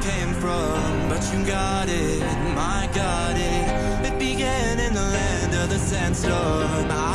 came from, but you got it, my got it. It began in the land of the sandstorm. I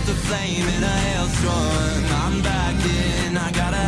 felt the flame in a hailstorm. I'm back in, I gotta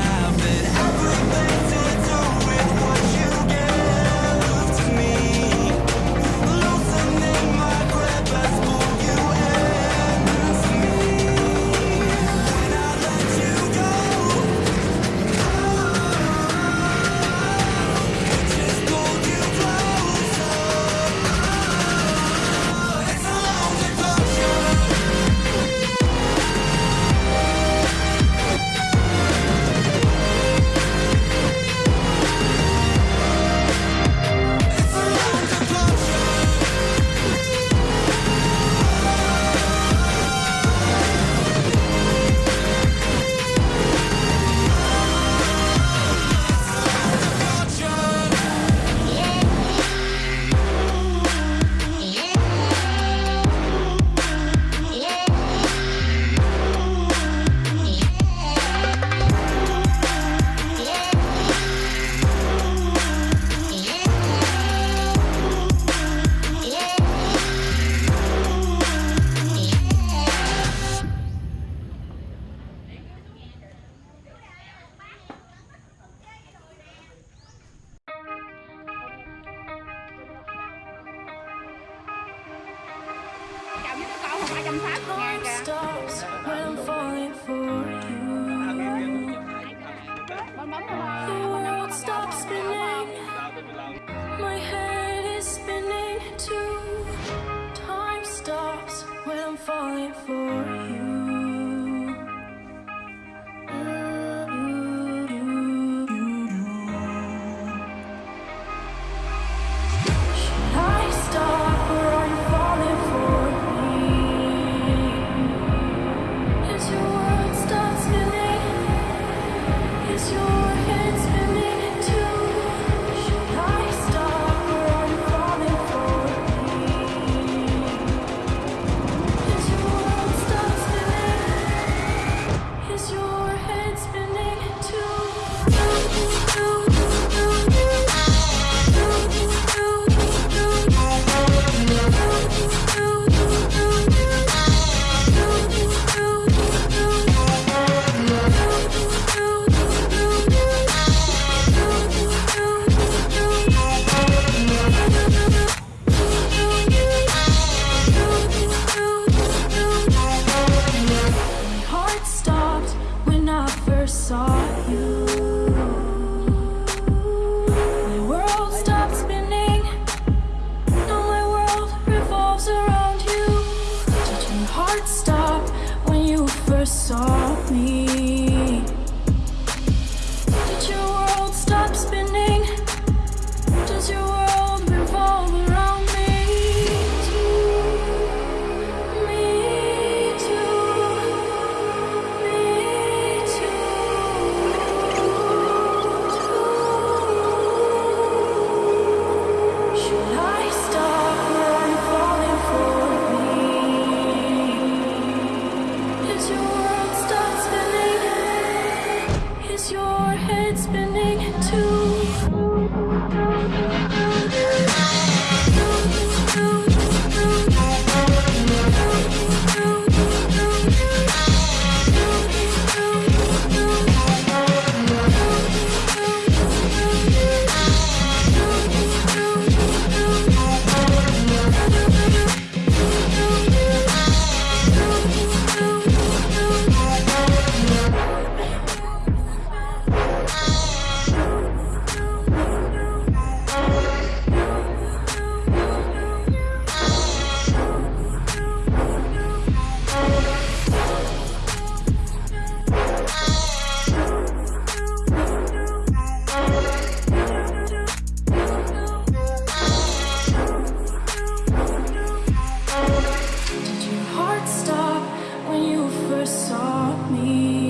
falling for never saw me. saw me.